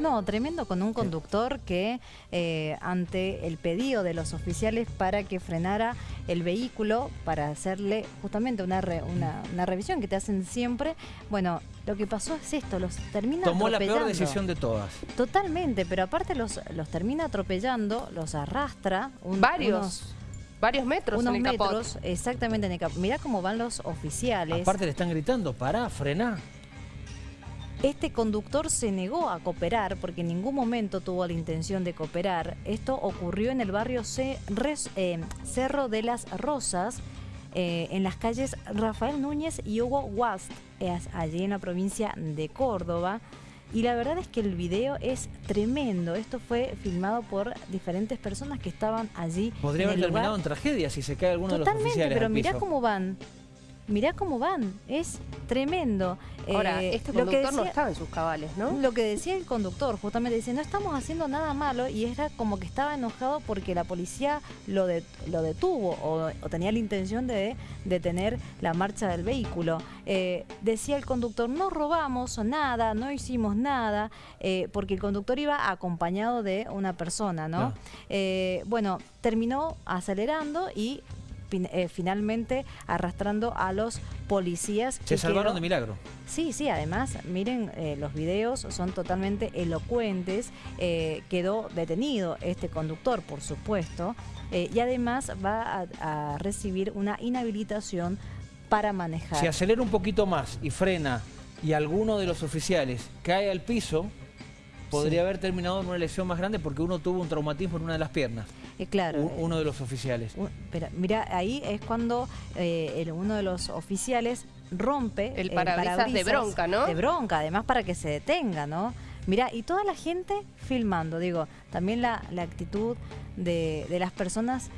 No, tremendo con un conductor que eh, ante el pedido de los oficiales para que frenara el vehículo para hacerle justamente una, una, revisión que te hacen siempre, bueno, lo que pasó es esto, los termina Tomó la peor decisión de todas. Totalmente, pero aparte los, los termina atropellando, los arrastra. Varios. varios metros unos en el metros, exactamente en el capot. Mirá cómo van los oficiales. Aparte le están gritando, pará, frená. Este conductor se negó a cooperar porque en ningún momento tuvo la intención de cooperar. Esto ocurrió en el barrio eh, Cerro de las Rosas, eh, en las calles Rafael Núñez y Hugo Wast, allí en la provincia de Córdoba. Y la verdad es que el video es tremendo. Esto fue filmado por diferentes personas que estaban allí. Podría haber terminado en tragedia si se cae alguno de los oficiales Totalmente, pero mirá cómo van mirá cómo van, es tremendo. Ahora, eh, este conductor no estaba en sus cabales, ¿no? Lo que decía el conductor, justamente dice, no estamos haciendo nada malo y era como que estaba enojado porque la policía lo, lo detuvo o, tenía la intención de detener la marcha del vehículo. Eh, decía el conductor, no robamos nada, no hicimos nada, eh, porque el conductor iba acompañado de una persona, ¿no? bueno, terminó acelerando y eh, finalmente arrastrando a los policías. Se salvaron de milagro. Sí, sí, además, miren, eh, los videos son totalmente elocuentes. Eh, quedó detenido este conductor, por supuesto, y además va a, recibir una inhabilitación para manejar. Si acelera un poquito más y frena y alguno de los oficiales cae al piso, podría haber terminado en una lesión más grande porque uno tuvo un traumatismo en una de las piernas. Eh, claro. uno de los oficiales. pero mira, ahí es cuando eh, uno de los oficiales rompe el parabrisas, de bronca, ¿no? De bronca, además para que se detenga, ¿no? Mira, y toda la gente filmando, digo, también la, actitud de, las personas,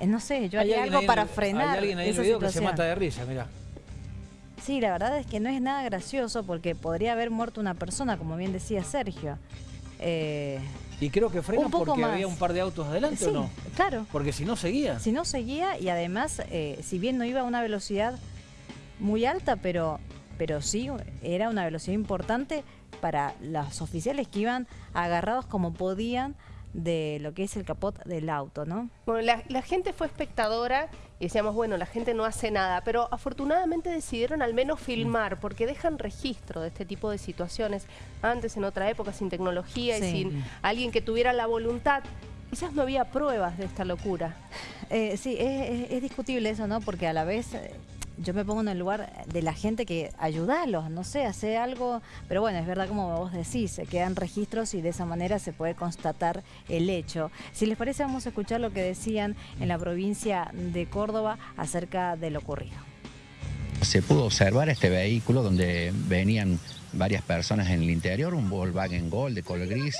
eh, no sé, yo haría algo para frenar Hay alguien ahí en el video que se mata de risa, mira. Sí, la verdad es que no es nada gracioso porque podría haber muerto una persona, como bien decía Sergio. Eh, y creo que frena porque había un par de autos adelante, ¿o no? claro. Porque si no seguía. Si no seguía y además, eh, si bien no iba a una velocidad muy alta, pero, pero sí era una velocidad importante para los oficiales que iban agarrados como podían de lo que es el capot del auto, ¿no? Bueno, la, gente fue espectadora y decíamos, bueno, la gente no hace nada, pero afortunadamente decidieron al menos filmar, porque dejan registro de este tipo de situaciones. Antes, en otra época, sin tecnología y sin alguien que tuviera la voluntad, quizás no había pruebas de esta locura. Eh, sí, es, es, discutible eso, ¿no? Porque a la vez eh, yo me pongo en el lugar de la gente que ayudarlos, no sé, hacer algo, pero bueno, es verdad como vos decís, se quedan registros y de esa manera se puede constatar el hecho. Si les parece, vamos a escuchar lo que decían en la provincia de Córdoba acerca de lo ocurrido. Se pudo observar este vehículo donde venían varias personas en el interior, un Volkswagen Gol de color gris,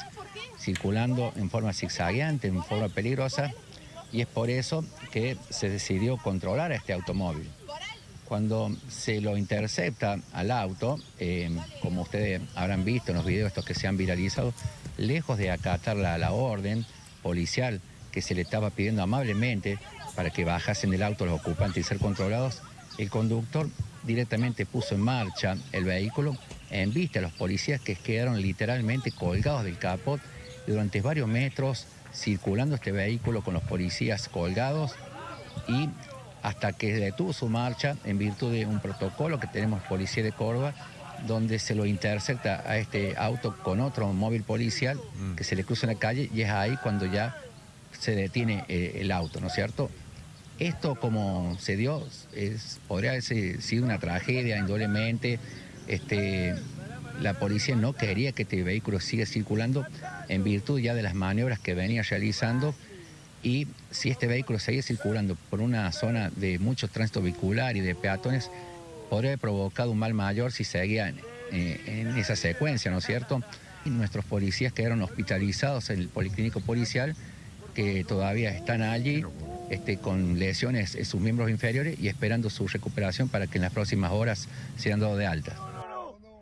circulando en forma zigzagueante, en forma peligrosa, y es por eso que se decidió controlar a este automóvil. Cuando se lo intercepta al auto, eh, como ustedes habrán visto en los videos estos que se han viralizado, lejos de acatar la, orden policial que se le estaba pidiendo amablemente para que bajasen del auto los ocupantes y ser controlados, el conductor directamente puso en marcha el vehículo en vista a los policías que quedaron literalmente colgados del capot durante varios metros circulando este vehículo con los policías colgados y hasta que detuvo su marcha en virtud de un protocolo que tenemos Policía de Córdoba, donde se lo intercepta a este auto con otro móvil policial mm. que se le cruza en la calle y es ahí cuando ya se detiene eh, el auto, ¿no es cierto? Esto como se dio, es, podría haber sido una tragedia indudablemente, este, la policía no quería que este vehículo siga circulando en virtud ya de las maniobras que venía realizando y si este vehículo seguía circulando por una zona de mucho tránsito vehicular y de peatones, podría haber provocado un mal mayor si seguía eh, en, esa secuencia, ¿no es cierto? Y nuestros policías quedaron hospitalizados en el policlínico policial, que todavía están allí este, con lesiones en sus miembros inferiores y esperando su recuperación para que en las próximas horas sean dados de alta.